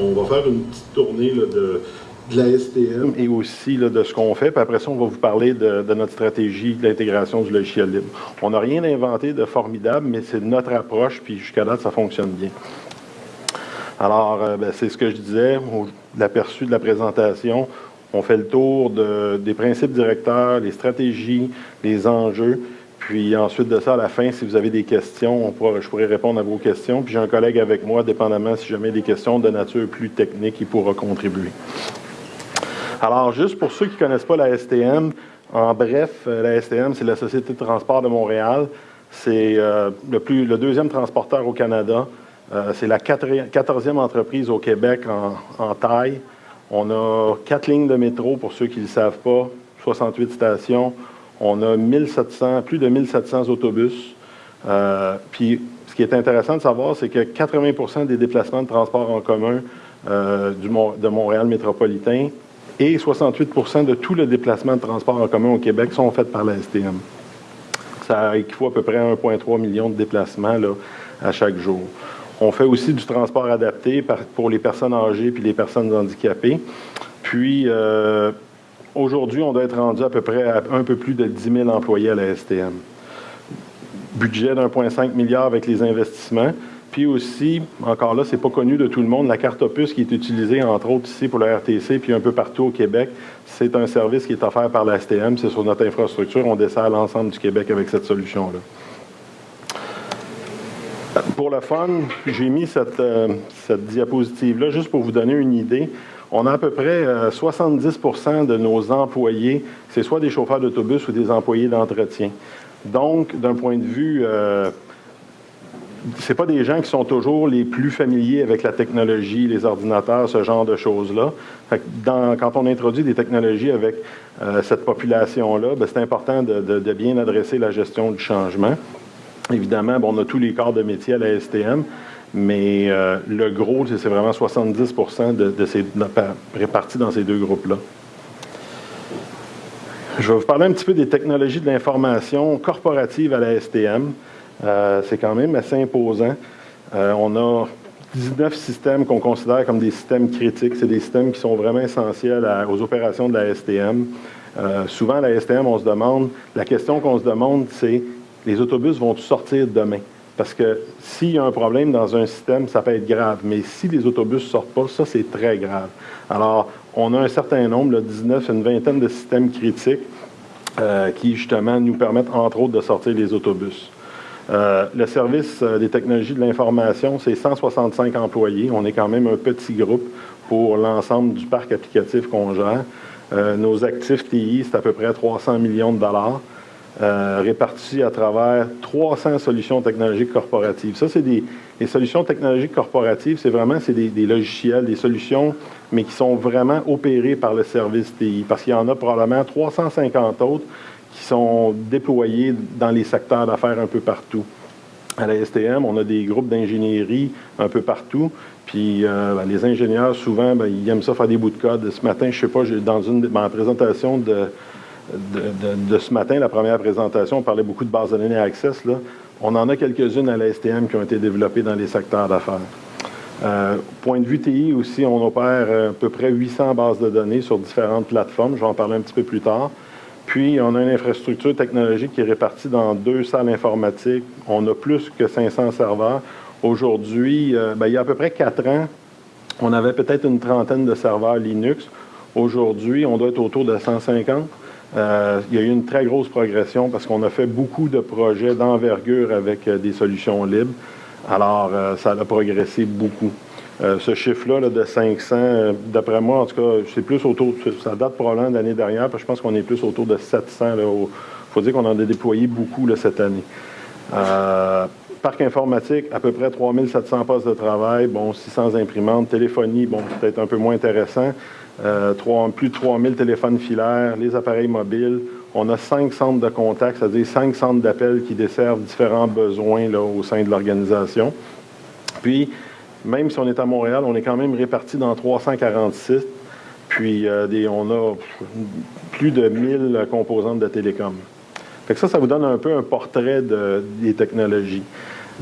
on va faire une petite tournée de, la STM et aussi de ce qu'on fait. Puis après ça, on va vous parler de, notre stratégie de l'intégration du logiciel libre. On n'a rien inventé de formidable, mais c'est notre approche, puis jusqu'à là, ça fonctionne bien. Alors, euh, ben, c'est ce que je disais, l'aperçu de la présentation. On fait le tour des principes directeurs, les stratégies, les enjeux. Puis ensuite de ça, à la fin, si vous avez des questions, je pourrais répondre à vos questions. Puis j'ai un collègue avec moi, dépendamment si jamais des questions de nature plus technique, il pourra contribuer. Alors, juste pour ceux qui ne connaissent pas la STM, en bref, euh, la STM, c'est la Société de transport de Montréal. C'est euh, le, deuxième transporteur au Canada. Euh, c'est la quatorzième entreprise au Québec en, taille. On a quatre lignes de métro, pour ceux qui ne le savent pas, 68 stations. On a 1700, plus de 1700 autobus. Euh, puis, ce qui est intéressant de savoir, c'est que 80% des déplacements de transport en commun euh, de Montréal métropolitain et 68% de tous les déplacements de transport en commun au Québec sont faits par la STM. Ça équivaut à peu près à 1,3 million de déplacements à chaque jour. On fait aussi du transport adapté pour les personnes âgées puis les personnes handicapées. Puis, euh, aujourd'hui, on doit être rendu à peu près à un peu plus de 10 000 employés à la STM. Budget d'1,5 milliard avec les investissements. Puis aussi, encore là, ce n'est pas connu de tout le monde, la carte Opus qui est utilisée, entre autres, ici pour la RTC, puis un peu partout au Québec, c'est un service qui est offert par la STM. C'est sur notre infrastructure. On dessert l'ensemble du Québec avec cette solution-là. Pour le fun, j'ai mis cette, euh, diapositive-là juste pour vous donner une idée. On a à peu près 70% euh, de nos employés, c'est soit des chauffeurs d'autobus ou des employés d'entretien. Donc, d'un point de vue, euh, ce pas des gens qui sont toujours les plus familiers avec la technologie, les ordinateurs, ce genre de choses-là. Quand on introduit des technologies avec euh, cette population-là, ben, c'est important de, bien adresser la gestion du changement. Évidemment, on a tous les corps de métier à la STM, mais euh, le gros, c'est vraiment 70 de, de ces, répartis dans ces deux groupes-là. Je vais vous parler un petit peu des technologies de l'information corporative à la STM. Euh, c'est quand même assez imposant. Euh, on a 19 systèmes qu'on considère comme des systèmes critiques. C'est des systèmes qui sont vraiment essentiels aux opérations de la STM. souvent, à la STM, on se demande, la question qu'on se demande, c'est les autobus vont sortir demain? Parce que s'il y a un problème dans un système, ça peut être grave. Mais si les autobus ne sortent pas, ça, c'est très grave. Alors, on a un certain nombre, là, 19, une vingtaine de systèmes critiques euh, qui, justement, nous permettent, entre autres, de sortir les autobus. Euh, le service euh, des technologies de l'information, c'est 165 employés. On est quand même un petit groupe pour l'ensemble du parc applicatif qu'on gère. nos actifs TI, c'est à peu près 300 millions de dollars. Euh, répartis à travers 300 solutions technologiques corporatives. Ça, c'est des solutions technologiques corporatives, c'est vraiment c'est des, logiciels, des solutions, mais qui sont vraiment opérées par le service TI, parce qu'il y en a probablement 350 autres qui sont déployés dans les secteurs d'affaires un peu partout. À la STM, on a des groupes d'ingénierie un peu partout. Puis euh, ben, les ingénieurs, souvent, ben, ils aiment ça faire des bouts de code. Ce matin, je ne sais pas, dans une ma présentation de, de, ce matin, la première présentation, on parlait beaucoup de bases de données Access. Là. On en a quelques-unes à la STM qui ont été développées dans les secteurs d'affaires. Euh, point de vue TI aussi, on opère euh, à peu près 800 bases de données sur différentes plateformes. Je vais en parler un petit peu plus tard. Puis, on a une infrastructure technologique qui est répartie dans deux salles informatiques. On a plus que 500 serveurs. Aujourd'hui, euh, ben, il y a à peu près quatre ans, on avait peut-être une trentaine de serveurs Linux. Aujourd'hui, on doit être autour de 150. Euh, il y a eu une très grosse progression parce qu'on a fait beaucoup de projets d'envergure avec euh, des solutions libres. Alors, euh, ça a progressé beaucoup. ce chiffre-là de 500, d'après moi, en tout cas, c'est plus autour, ça date probablement de l'année dernière, parce que je pense qu'on est plus autour de 700. Il faut dire qu'on en a déployé beaucoup cette année. parc informatique, à peu près 3700 postes de travail, bon, 600 imprimantes, téléphonie, bon, peut-être un peu moins intéressant. Euh, plus de 3000 téléphones filaires, les appareils mobiles. On a cinq centres de contact, c'est-à-dire cinq centres d'appel qui desservent différents besoins là, au sein de l'organisation. Puis, même si on est à Montréal, on est quand même réparti dans 346. Puis, euh, on a plus de 1000 composantes de télécom. Fait que ça, ça vous donne un peu un portrait des technologies.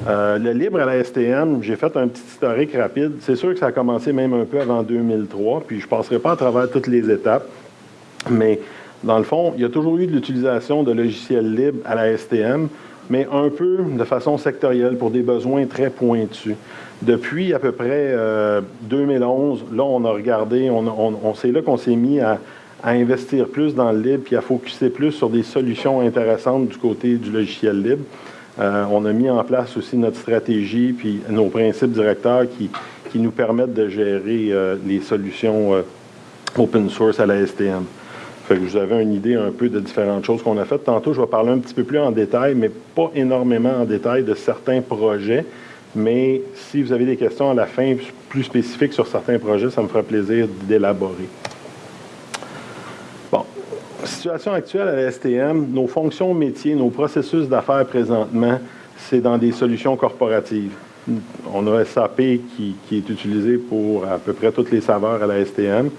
Euh, le libre à la STM, j'ai fait un petit historique rapide. C'est sûr que ça a commencé même un peu avant 2003, puis je ne passerai pas à travers toutes les étapes. Mais dans le fond, il y a toujours eu de l'utilisation de logiciels libres à la STM, mais un peu de façon sectorielle pour des besoins très pointus. Depuis à peu près 2011, euh, là, on a regardé, on, on, c'est là qu'on s'est mis à, investir plus dans le libre puis à focuser plus sur des solutions intéressantes du côté du logiciel libre. Euh, on a mis en place aussi notre stratégie puis nos principes directeurs qui, nous permettent de gérer euh, les solutions open source à la STM. Vous avez une idée un peu de différentes choses qu'on a faites. Tantôt, je vais parler un petit peu plus en détail, mais pas énormément en détail de certains projets. Mais si vous avez des questions à la fin plus spécifiques sur certains projets, ça me fera plaisir d'élaborer. Situation actuelle à la STM, nos fonctions métiers, nos processus d'affaires présentement, c'est dans des solutions corporatives. On a SAP qui, est utilisé pour à peu près toutes les saveurs à la STM.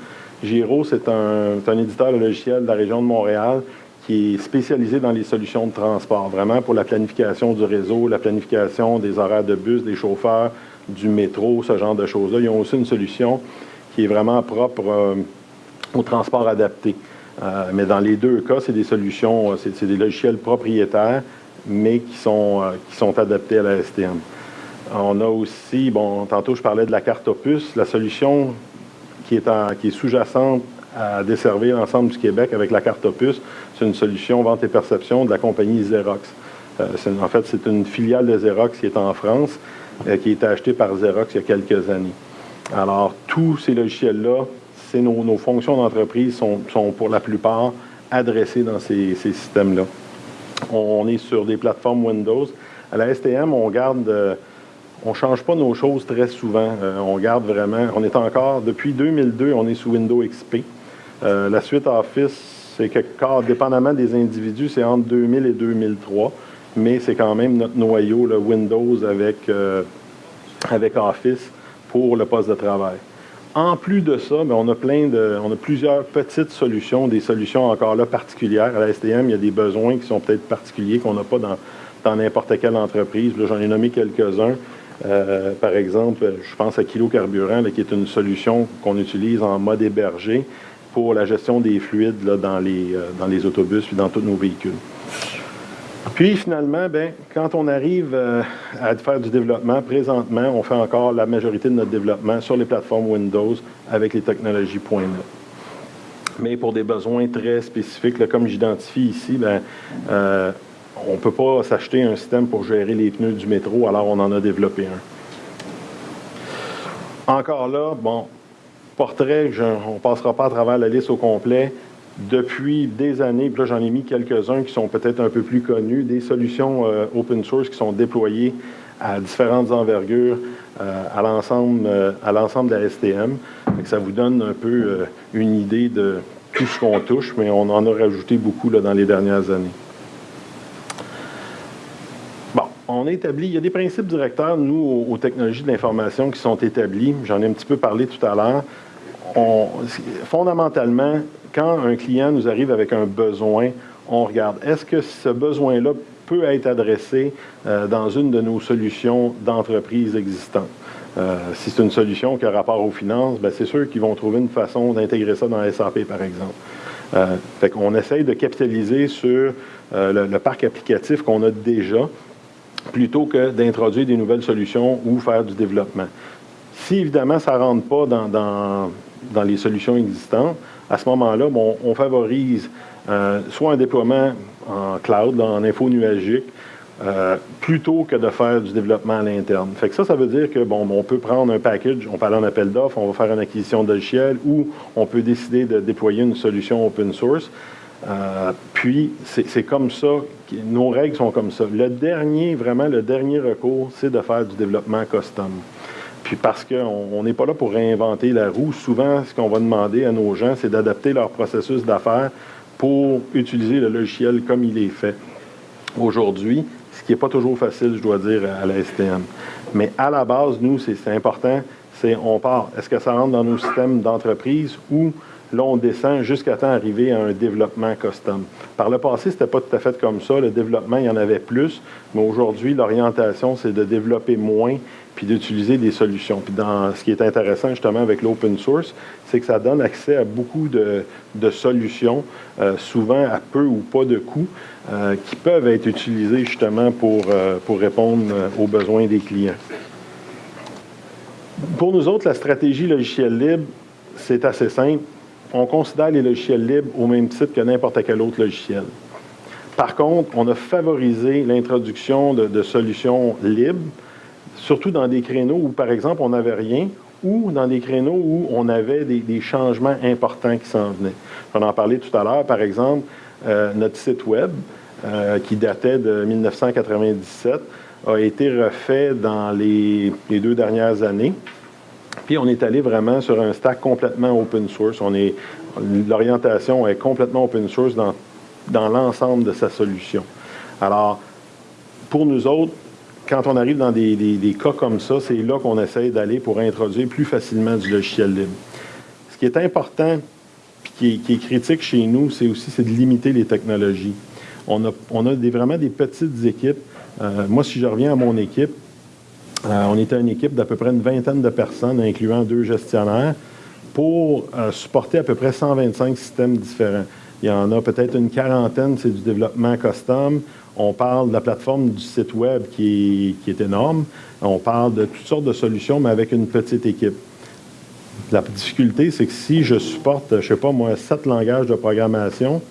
Giro, c'est un, un, éditeur de logiciel de la région de Montréal qui est spécialisé dans les solutions de transport, vraiment pour la planification du réseau, la planification des horaires de bus, des chauffeurs, du métro, ce genre de choses-là. Ils ont aussi une solution qui est vraiment propre euh, au transport adapté. Euh, mais dans les deux cas, c'est des solutions, euh, c'est des logiciels propriétaires, mais qui sont, qui sont adaptés à la STM. On a aussi, bon, tantôt je parlais de la carte Opus, la solution qui est, est sous-jacente à desservir l'ensemble du Québec avec la carte Opus. C'est une solution vente et perception de la compagnie Xerox. Euh, en fait, c'est une filiale de Xerox qui est en France, euh, qui a été achetée par Xerox il y a quelques années. Alors, tous ces logiciels-là, nos, nos, fonctions d'entreprise sont, sont, pour la plupart adressées dans ces, systèmes-là. On, est sur des plateformes Windows. À la STM, on garde... Euh, on ne change pas nos choses très souvent. on garde vraiment... On est encore... Depuis 2002, on est sous Windows XP. Euh, la suite Office, c'est que, dépendamment des individus, c'est entre 2000 et 2003, mais c'est quand même notre noyau, le Windows avec, euh, avec Office pour le poste de travail. En plus de ça, ben, on a plein de, on a plusieurs petites solutions, des solutions encore là particulières. À la STM, il y a des besoins qui sont peut-être particuliers qu'on n'a pas dans n'importe quelle entreprise. J'en ai nommé quelques-uns. Euh, par exemple, je pense à Kilo Carburant, qui est une solution qu'on utilise en mode hébergé pour la gestion des fluides dans, les, euh, dans les autobus et dans tous nos véhicules. Puis finalement, ben, quand on arrive euh, à faire du développement, présentement, on fait encore la majorité de notre développement sur les plateformes Windows avec les technologies .NET. Mais pour des besoins très spécifiques, comme j'identifie ici, ben, euh, on ne peut pas s'acheter un système pour gérer les pneus du métro, alors on en a développé un. Encore là, bon, portrait, on ne passera pas à travers la liste au complet, depuis des années, puis là j'en ai mis quelques-uns qui sont peut-être un peu plus connus, des solutions euh, open source qui sont déployées à différentes envergures euh, à l'ensemble euh, à l'ensemble de la STM. ça vous donne un peu une idée de tout ce qu'on touche, mais on en a rajouté beaucoup dans les dernières années. Bon, on a établi, il y a des principes directeurs, nous, aux technologies de l'information qui sont établis. J'en ai un petit peu parlé tout à l'heure fondamentalement, quand un client nous arrive avec un besoin, on regarde, est-ce que ce besoin-là peut être adressé euh, dans une de nos solutions d'entreprise existantes? Euh, si c'est une solution qui a rapport aux finances, ben, c'est sûr qu'ils vont trouver une façon d'intégrer ça dans SAP, par exemple. Euh, fait qu'on essaye de capitaliser sur le, parc applicatif qu'on a déjà, plutôt que d'introduire des nouvelles solutions ou faire du développement. Si évidemment ça ne rentre pas dans, dans les solutions existantes, à ce moment-là, on, favorise euh, soit un déploiement en cloud, en info nuagique, euh, plutôt que de faire du développement à l'interne. Fait que ça, ça veut dire que bon, on peut prendre un package, on parle en appel d'offres, on va faire une acquisition de logiciel ou on peut décider de déployer une solution open source. Euh, puis, c'est comme ça, nos règles sont comme ça. Le dernier, vraiment, le dernier recours, c'est de faire du développement custom. Puis parce qu'on n'est pas là pour réinventer la roue, souvent, ce qu'on va demander à nos gens, c'est d'adapter leur processus d'affaires pour utiliser le logiciel comme il est fait aujourd'hui, ce qui n'est pas toujours facile, je dois dire, à la STM. Mais à la base, nous, c'est important, c'est on part. Est-ce que ça rentre dans nos systèmes d'entreprise ou Là, on descend jusqu'à temps d'arriver à un développement custom? Par le passé, ce n'était pas tout à fait comme ça. Le développement, il y en avait plus, mais aujourd'hui, l'orientation, c'est de développer moins puis d'utiliser des solutions. Puis dans ce qui est intéressant justement avec l'open source, c'est que ça donne accès à beaucoup de, solutions, euh, souvent à peu ou pas de coûts, euh, qui peuvent être utilisées justement pour, euh, pour répondre aux besoins des clients. Pour nous autres, la stratégie logiciel libre, c'est assez simple on considère les logiciels libres au même titre que n'importe quel autre logiciel. Par contre, on a favorisé l'introduction de, solutions libres, surtout dans des créneaux où, par exemple, on n'avait rien, ou dans des créneaux où on avait des, changements importants qui s'en venaient. On en parlait tout à l'heure, par exemple, euh, notre site Web, euh, qui datait de 1997, a été refait dans les deux dernières années. Puis on est allé vraiment sur un stack complètement open source. l'orientation est complètement open source dans, dans l'ensemble de sa solution. Alors, pour nous autres, quand on arrive dans des, cas comme ça, c'est là qu'on essaye d'aller pour introduire plus facilement du logiciel libre. Ce qui est important, puis qui est, critique chez nous, c'est aussi de limiter les technologies. On a, vraiment des petites équipes. Euh, moi, si je reviens à mon équipe, euh, on était une équipe d'à peu près une vingtaine de personnes, incluant deux gestionnaires, pour euh, supporter à peu près 125 systèmes différents. Il y en a peut-être une quarantaine, c'est du développement custom. On parle de la plateforme du site web qui est, énorme. On parle de toutes sortes de solutions, mais avec une petite équipe. La difficulté, c'est que si je supporte, je ne sais pas moi, sept langages de programmation,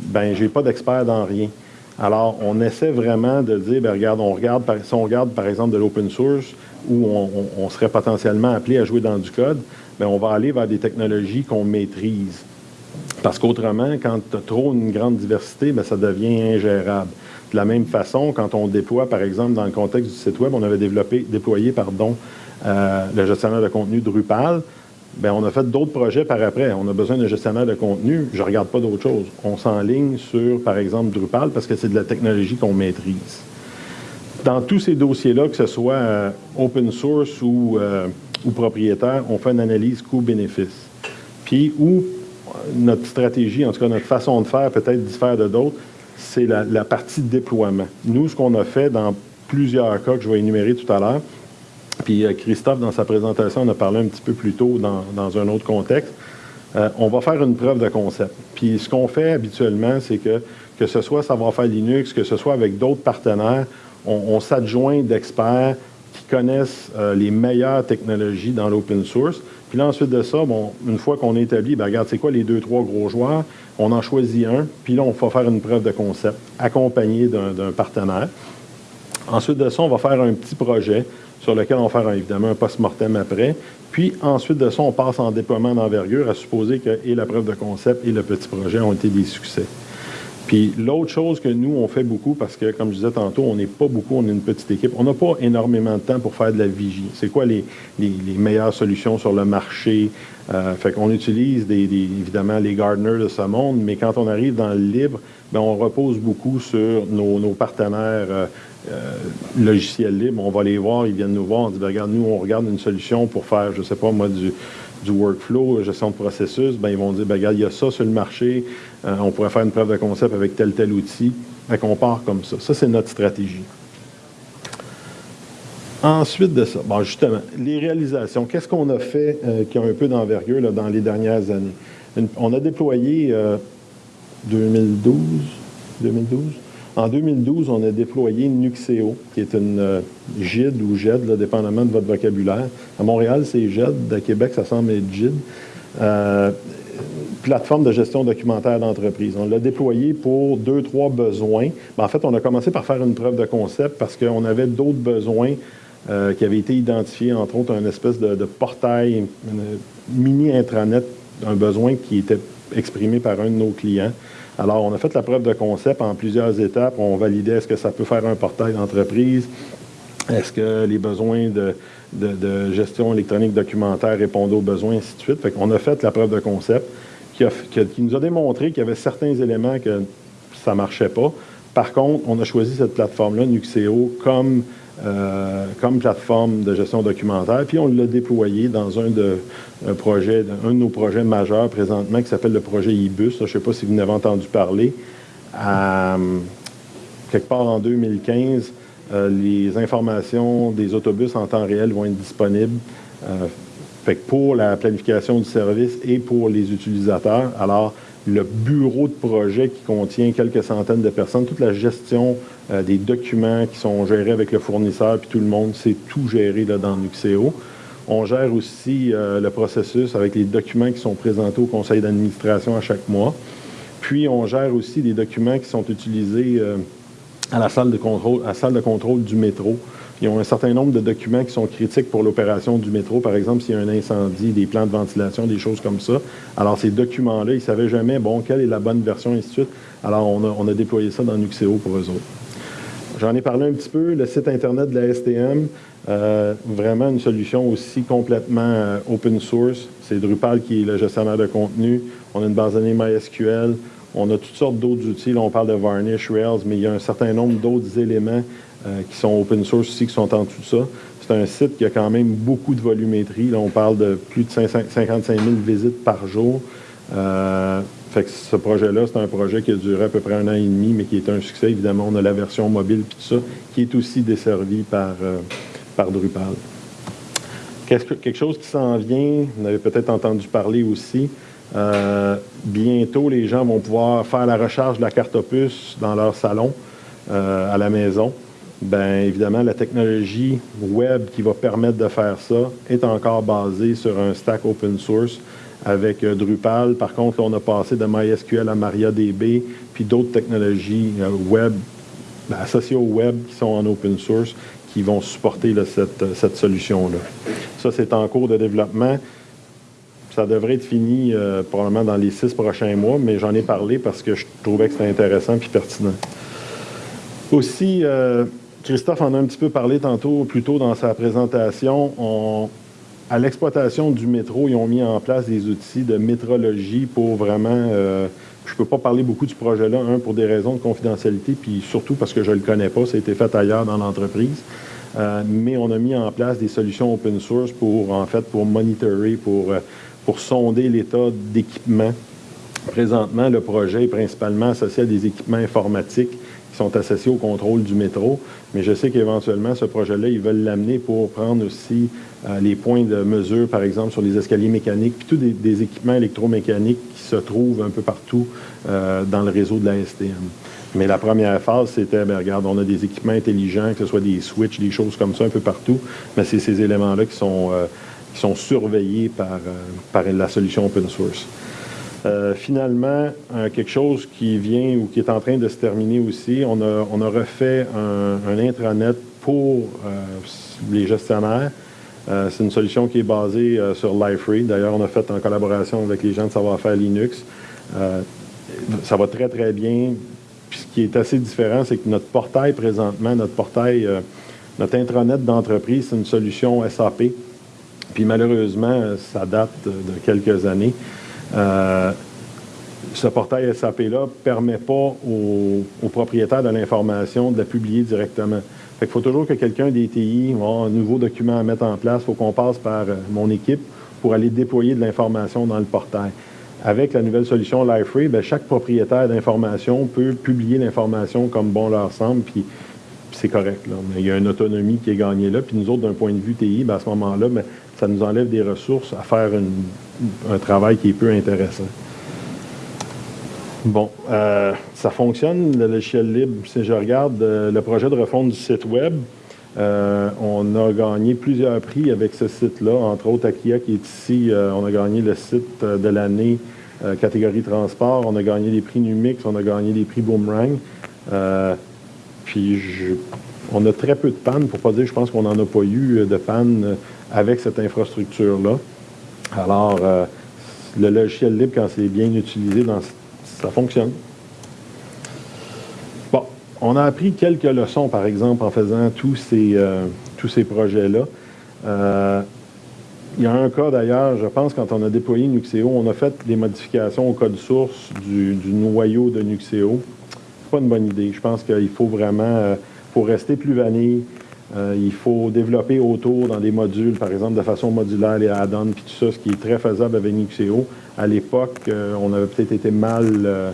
ben j'ai pas d'expert dans rien. Alors, on essaie vraiment de dire, bien, regarde, on regarde, si on regarde par exemple de l'open source, où on, serait potentiellement appelé à jouer dans du code, bien, on va aller vers des technologies qu'on maîtrise. Parce qu'autrement, quand tu as trop une grande diversité, bien, ça devient ingérable. De la même façon, quand on déploie, par exemple, dans le contexte du site Web, on avait développé, déployé pardon, euh, le gestionnaire de contenu Drupal, Bien, on a fait d'autres projets par après. On a besoin d'un gestionnaire de contenu. Je ne regarde pas d'autres choses. On s'enligne sur, par exemple, Drupal parce que c'est de la technologie qu'on maîtrise. Dans tous ces dossiers-là, que ce soit euh, open source ou, euh, ou, propriétaire, on fait une analyse coût-bénéfice. Puis où notre stratégie, en tout cas notre façon de faire, peut-être diffère de d'autres, c'est la, partie déploiement. Nous, ce qu'on a fait dans plusieurs cas que je vais énumérer tout à l'heure, puis euh, Christophe, dans sa présentation, en a parlé un petit peu plus tôt dans, un autre contexte. Euh, on va faire une preuve de concept. Puis ce qu'on fait habituellement, c'est que, que ce soit Savoir-faire Linux, que ce soit avec d'autres partenaires, on, s'adjoint d'experts qui connaissent euh, les meilleures technologies dans l'open source. Puis là, ensuite de ça, bon, une fois qu'on est établi, bien, regarde, c'est quoi les deux, trois gros joueurs? On en choisit un, puis là, on va faire une preuve de concept accompagné d'un partenaire. Ensuite de ça, on va faire un petit projet sur lequel on va faire évidemment un post-mortem après. Puis ensuite de ça, on passe en déploiement d'envergure, à supposer que et la preuve de concept et le petit projet ont été des succès. Puis l'autre chose que nous, on fait beaucoup, parce que comme je disais tantôt, on n'est pas beaucoup, on est une petite équipe, on n'a pas énormément de temps pour faire de la vigie. C'est quoi les, meilleures solutions sur le marché? Euh, fait qu'on utilise évidemment les gardeners de ce monde, mais quand on arrive dans le libre, bien, on repose beaucoup sur nos, partenaires euh, euh, logiciels libres. On va les voir, ils viennent nous voir, on dit, ben, regarde, nous, on regarde une solution pour faire, je ne sais pas moi, du, du workflow, gestion de processus, ben, ils vont dire, ben, regarde, il y a ça sur le marché, euh, on pourrait faire une preuve de concept avec tel, tel outil. Fait qu'on part comme ça. Ça, c'est notre stratégie. Ensuite de ça, bon, justement, les réalisations. Qu'est-ce qu'on a fait euh, qui a un peu d'envergure dans les dernières années? on a déployé 2012, 2012, en 2012, on a déployé Nuxeo, qui est une euh, GID ou GED, dépendamment de votre vocabulaire. À Montréal, c'est GED. À Québec, ça semble être GID. Plateforme de gestion documentaire d'entreprise. On l'a déployé pour deux, trois besoins. Ben, en fait, on a commencé par faire une preuve de concept parce qu'on avait d'autres besoins euh, qui avaient été identifiés, entre autres, un espèce de, portail, mini intranet, un besoin qui était exprimé par un de nos clients. Alors, on a fait la preuve de concept en plusieurs étapes. On validait est-ce que ça peut faire un portail d'entreprise, est-ce que les besoins de, gestion électronique documentaire répondent aux besoins, ainsi de suite. Fait qu'on a fait la preuve de concept qui, nous a démontré qu'il y avait certains éléments que ça ne marchait pas. Par contre, on a choisi cette plateforme-là, Nuxeo, comme, euh, comme plateforme de gestion documentaire, puis on l'a déployé dans un de, un de nos projets majeurs présentement qui s'appelle le projet IBUS. Je ne sais pas si vous en avez entendu parler. quelque part en 2015, euh, les informations des autobus en temps réel vont être disponibles euh, pour la planification du service et pour les utilisateurs. Alors, le bureau de projet qui contient quelques centaines de personnes, toute la gestion euh, des documents qui sont gérés avec le fournisseur, puis tout le monde, c'est tout géré là, dans Nuxeo. On gère aussi le processus avec les documents qui sont présentés au conseil d'administration à chaque mois. Puis, on gère aussi des documents qui sont utilisés contrôle, à la salle de contrôle du métro. Ils ont un certain nombre de documents qui sont critiques pour l'opération du métro. Par exemple, s'il y a un incendie, des plans de ventilation, des choses comme ça. Alors, ces documents-là, ils ne savaient jamais, bon, quelle est la bonne version, et ainsi de suite. Alors, on a, déployé ça dans Nuxeo pour eux autres. J'en ai parlé un petit peu, le site Internet de la STM, euh, vraiment une solution aussi complètement euh, open source. C'est Drupal qui est le gestionnaire de contenu. On a une base de données MySQL. On a toutes sortes d'autres outils. Là, on parle de Varnish, Rails, mais il y a un certain nombre d'autres éléments euh, qui sont open source aussi, qui sont en tout ça. C'est un site qui a quand même beaucoup de volumétrie. Là, on parle de plus de 55 000 visites par jour. Euh, fait que ce projet-là, c'est un projet qui a duré à peu près un an et demi, mais qui est un succès. Évidemment, on a la version mobile et tout ça, qui est aussi desservie par, euh, par Drupal. Quelque chose qui s'en vient, vous avez peut-être entendu parler aussi, bientôt, les gens vont pouvoir faire la recharge de la carte opus dans leur salon, à la maison. Bien évidemment, la technologie web qui va permettre de faire ça est encore basée sur un stack open source avec euh, Drupal. Par contre, on a passé de MySQL à MariaDB, puis d'autres technologies web ben, associées au web qui sont en open source qui vont supporter cette, cette solution-là. Ça, c'est en cours de développement. Ça devrait être fini euh, probablement dans les six prochains mois, mais j'en ai parlé parce que je trouvais que c'était intéressant et pertinent. Aussi, euh, Christophe en a un petit peu parlé tantôt, plus tôt dans sa présentation. à l'exploitation du métro, ils ont mis en place des outils de métrologie pour vraiment... Euh, je ne peux pas parler beaucoup ce projet-là, un, pour des raisons de confidentialité, puis surtout parce que je ne le connais pas, ça a été fait ailleurs dans l'entreprise. mais on a mis en place des solutions open source pour, en fait, pour monitorer, pour pour sonder l'état d'équipement. Présentement, le projet est principalement associé à des équipements informatiques qui sont associés au contrôle du métro, mais je sais qu'éventuellement, ce projet-là, ils veulent l'amener pour prendre aussi euh, les points de mesure, par exemple, sur les escaliers mécaniques, puis tous des, équipements électromécaniques qui se trouvent un peu partout euh, dans le réseau de la STM. Mais la première phase, c'était, bien, regarde, on a des équipements intelligents, que ce soit des switches, des choses comme ça un peu partout, mais c'est ces éléments-là qui sont... Euh, surveillés par la solution open source. Euh, finalement, euh, quelque chose qui vient ou qui est en train de se terminer aussi, on a, refait un, intranet pour les gestionnaires. c'est une solution qui est basée sur Liferay. D'ailleurs, on a fait en collaboration avec les gens de savoir-faire Linux. ça va très, très bien. Puis ce qui est assez différent, c'est que notre portail présentement, notre portail, notre intranet d'entreprise, c'est une solution SAP. Puis malheureusement, ça date de quelques années. Euh, ce portail SAP-là ne permet pas aux, propriétaires de l'information de la publier directement. il faut toujours que quelqu'un des TI ait un nouveau document à mettre en place. Il faut qu'on passe par euh, mon équipe pour aller déployer de l'information dans le portail. Avec la nouvelle solution Liferay, ben, chaque propriétaire d'information peut publier l'information comme bon leur semble, puis c'est correct. Mais il y a une autonomie qui est gagnée là. Puis nous autres, d'un point de vue TI, ben, à ce moment-là, ben, ça nous enlève des ressources à faire un travail qui est peu intéressant. Bon, euh, ça fonctionne, le logiciel libre. Si je regarde euh, le projet de refonte du site Web, euh, on a gagné plusieurs prix avec ce site-là, entre autres Akia qui est ici. on a gagné le site de l'année catégorie transport, on a gagné des prix Numix, on a gagné des prix Boomerang. Puis on a très peu de pannes, pour pas dire, je pense qu'on n'en a pas eu de panne avec cette infrastructure-là. Alors, euh, le logiciel libre, quand c'est bien utilisé, ça fonctionne. Bon, on a appris quelques leçons, par exemple, en faisant tous ces, euh, projets-là. Euh, il y a un cas d'ailleurs, je pense, quand on a déployé Nuxeo, on a fait des modifications au code source du, du noyau de Nuxeo. Pas une bonne idée. Je pense qu'il faut vraiment, pour rester plus vanille, il faut développer autour dans des modules, par exemple de façon modulaire, les add-ons, puis tout ça, ce qui est très faisable avec Nuxeo. À l'époque, on avait peut-être été mal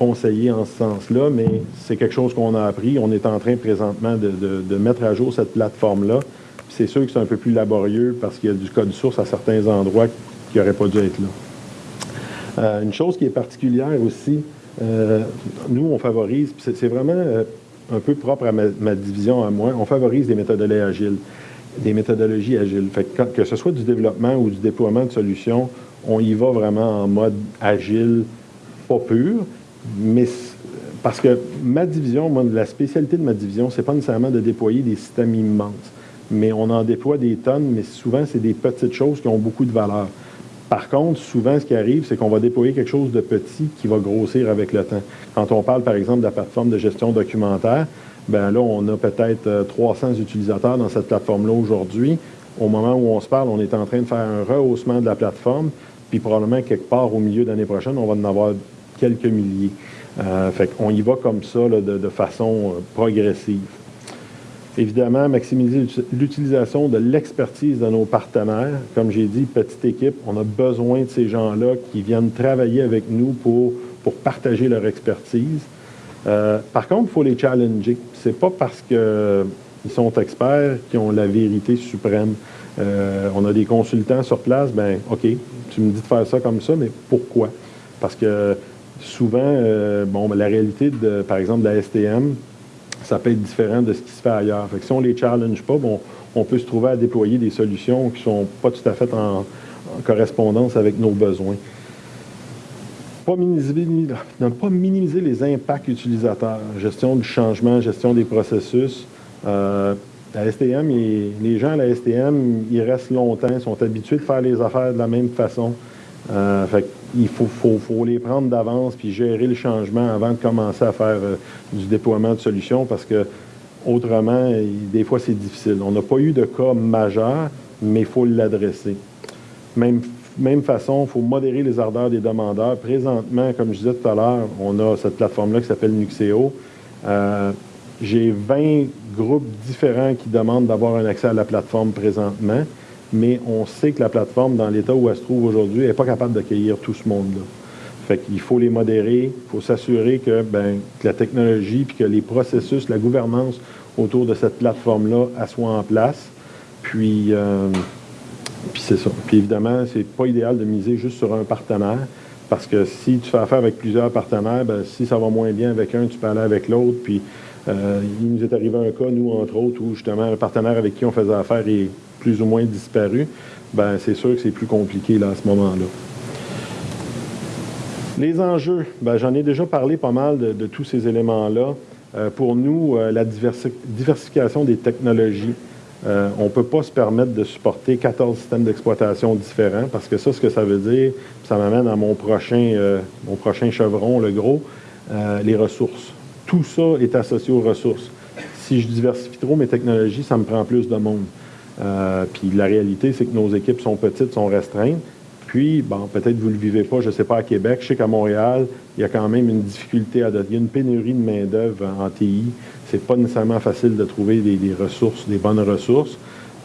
conseillé en ce sens-là, mais c'est quelque chose qu'on a appris. On est en train présentement de, mettre à jour cette plateforme-là. C'est sûr que c'est un peu plus laborieux parce qu'il y a du code source à certains endroits qui n'auraient pas dû être là. Euh, une chose qui est particulière aussi, euh, nous, on favorise, c'est vraiment euh, un peu propre à ma, division à moi, on favorise des méthodologies agiles. Des méthodologies agiles. Que ce soit du développement ou du déploiement de solutions, on y va vraiment en mode agile, pas pur, mais parce que ma division, moi, la spécialité de ma division, c'est pas nécessairement de déployer des systèmes immenses, mais on en déploie des tonnes, mais souvent, c'est des petites choses qui ont beaucoup de valeur. Par contre, souvent, ce qui arrive, c'est qu'on va déployer quelque chose de petit qui va grossir avec le temps. Quand on parle, par exemple, de la plateforme de gestion documentaire, ben là, on a peut-être 300 euh, utilisateurs dans cette plateforme-là aujourd'hui. Au moment où on se parle, on est en train de faire un rehaussement de la plateforme, puis probablement quelque part au milieu de l'année prochaine, on va en avoir quelques milliers. Euh, fait qu'on y va comme ça, de, façon euh, progressive. Évidemment, maximiser l'utilisation de l'expertise de nos partenaires. Comme j'ai dit, petite équipe, on a besoin de ces gens-là qui viennent travailler avec nous pour, pour partager leur expertise. Euh, par contre, il faut les challenger. C'est pas parce qu'ils sont experts qu'ils ont la vérité suprême. on a des consultants sur place, ben OK, tu me dis de faire ça comme ça, mais pourquoi? Parce que souvent, euh, bon, ben, la réalité, de, par exemple, de la STM, ça peut être différent de ce qui se fait ailleurs. Fait si on ne les challenge pas, bon, on peut se trouver à déployer des solutions qui ne sont pas tout à fait en, correspondance avec nos besoins. Pas minimiser, ne pas minimiser les impacts utilisateurs, gestion du changement, gestion des processus. Euh, la STM, les gens à la STM, ils restent longtemps, ils sont habitués de faire les affaires de la même façon. Euh, il faut, les prendre d'avance puis gérer le changement avant de commencer à faire euh, du déploiement de solutions parce que autrement, des fois, c'est difficile. On n'a pas eu de cas majeur, mais il faut l'adresser. Même, façon, il faut modérer les ardeurs des demandeurs. Présentement, comme je disais tout à l'heure, on a cette plateforme-là qui s'appelle Nuxeo. Euh, j'ai 20 groupes différents qui demandent d'avoir un accès à la plateforme présentement mais on sait que la plateforme, dans l'état où elle se trouve aujourd'hui, n'est pas capable d'accueillir tout ce monde-là. Fait qu'il faut les modérer, il faut s'assurer que, ben, la technologie puis que les processus, la gouvernance autour de cette plateforme-là, soit en place. Puis, euh, puis c'est ça. Puis évidemment, c'est pas idéal de miser juste sur un partenaire, parce que si tu fais affaire avec plusieurs partenaires, ben, si ça va moins bien avec un, tu peux aller avec l'autre. Puis euh, il nous est arrivé un cas, nous, entre autres, où justement, un partenaire avec qui on faisait affaire est plus ou moins disparu, ben c'est sûr que c'est plus compliqué là, à ce moment-là. Les enjeux, ben, j'en ai déjà parlé pas mal de, tous ces éléments-là. Euh, pour nous, euh, la diversification des technologies, euh, on ne peut pas se permettre de supporter 14 systèmes d'exploitation différents parce que ça, ce que ça veut dire, ça m'amène à mon prochain, mon prochain chevron, le gros, les ressources. Tout ça est associé aux ressources. Si je diversifie trop mes technologies, ça me prend plus de monde. Euh, puis la réalité, c'est que nos équipes sont petites, sont restreintes. Puis, bon, peut-être vous ne le vivez pas, je ne sais pas à Québec, je sais qu'à Montréal, il y a quand même une difficulté à Il y a une pénurie de main-d'œuvre en TI. C'est pas nécessairement facile de trouver des, ressources, des bonnes ressources.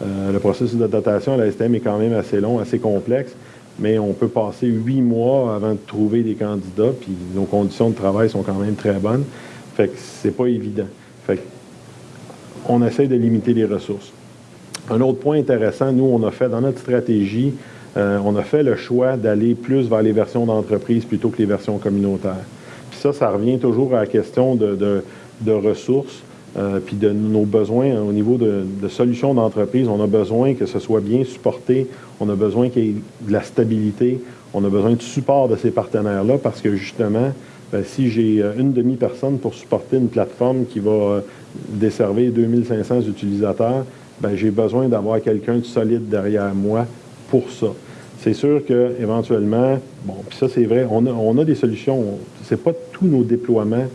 Euh, le processus de dotation à la STM est quand même assez long, assez complexe, mais on peut passer huit mois avant de trouver des candidats, puis nos conditions de travail sont quand même très bonnes. Fait que c'est pas évident. Fait on essaie de limiter les ressources. Un autre point intéressant, nous, on a fait dans notre stratégie, euh, on a fait le choix d'aller plus vers les versions d'entreprise plutôt que les versions communautaires. Puis ça, ça revient toujours à la question de, ressources, euh, puis de nos besoins au niveau de, solutions d'entreprise. On a besoin que ce soit bien supporté, on a besoin qu'il y ait de la stabilité, on a besoin de support de ces partenaires-là parce que justement, ben, si j'ai euh, une demi-personne pour supporter une plateforme qui va desservir 2500 utilisateurs, j'ai besoin d'avoir quelqu'un de solide derrière moi pour ça. C'est sûr qu'éventuellement, bon, puis ça c'est vrai, on a, des solutions. Ce n'est pas tous nos déploiements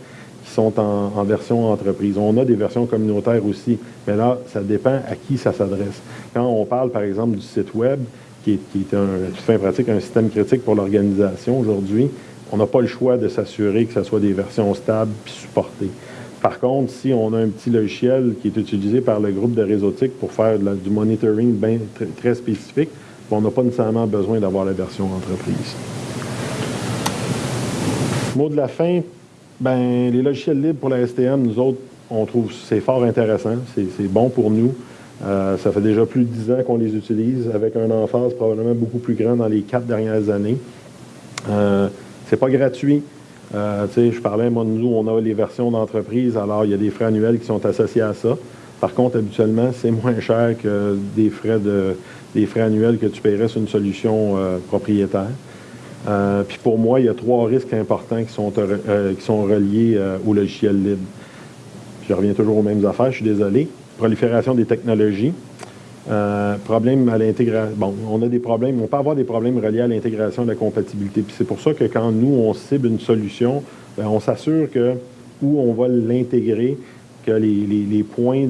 qui sont en, version entreprise. On a des versions communautaires aussi, mais là, ça dépend à qui ça s'adresse. Quand on parle, par exemple, du site Web, qui est, un, tout fait pratique un système critique pour l'organisation aujourd'hui, on n'a pas le choix de s'assurer que ce soit des versions stables puis supportées. Par contre, si on a un petit logiciel qui est utilisé par le groupe de réseautique pour faire du monitoring bien, très, spécifique, on n'a pas nécessairement besoin d'avoir la version entreprise. Mot de la fin, ben, les logiciels libres pour la STM, nous autres, on trouve c'est fort intéressant, c'est bon pour nous. Euh, ça fait déjà plus de dix ans qu'on les utilise, avec un emphase probablement beaucoup plus grand dans les quatre dernières années. Euh, c'est pas gratuit. Euh, je parlais, moi, nous, on a les versions d'entreprise, alors il y a des frais annuels qui sont associés à ça. Par contre, habituellement, c'est moins cher que des frais, de, des frais annuels que tu paierais sur une solution euh, propriétaire. Euh, puis pour moi, il y a trois risques importants qui sont, qui sont reliés au logiciel libre. je reviens toujours aux mêmes affaires, je suis désolé. Prolifération des technologies. Euh, problème à l'intégration. Bon, on a des problèmes, on peut avoir des problèmes reliés à l'intégration de la compatibilité. Puis c'est pour ça que quand nous, on cible une solution, ben, on s'assure que où on va l'intégrer, que les, points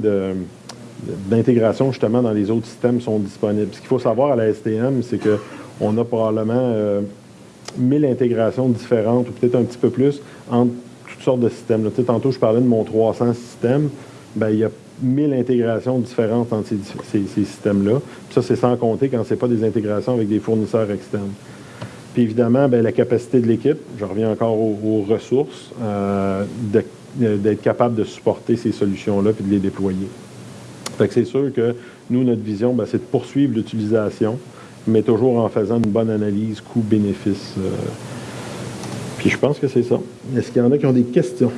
d'intégration justement dans les autres systèmes sont disponibles. Ce qu'il faut savoir à la STM, c'est qu'on a probablement euh, 1000 intégrations différentes, ou peut-être un petit peu plus, entre toutes sortes de systèmes. Tantôt, je parlais de mon 300 systèmes. Bien, il y a mille intégrations différentes entre ces, systèmes-là. Ça, c'est sans compter quand ce n'est pas des intégrations avec des fournisseurs externes. Puis évidemment, bien, la capacité de l'équipe, je reviens encore aux, ressources, euh, d'être capable de supporter ces solutions-là et de les déployer. Fait que c'est sûr que nous, notre vision, c'est de poursuivre l'utilisation, mais toujours en faisant une bonne analyse coût-bénéfice. Euh. puis je pense que c'est ça. Est-ce qu'il y en a qui ont des questions?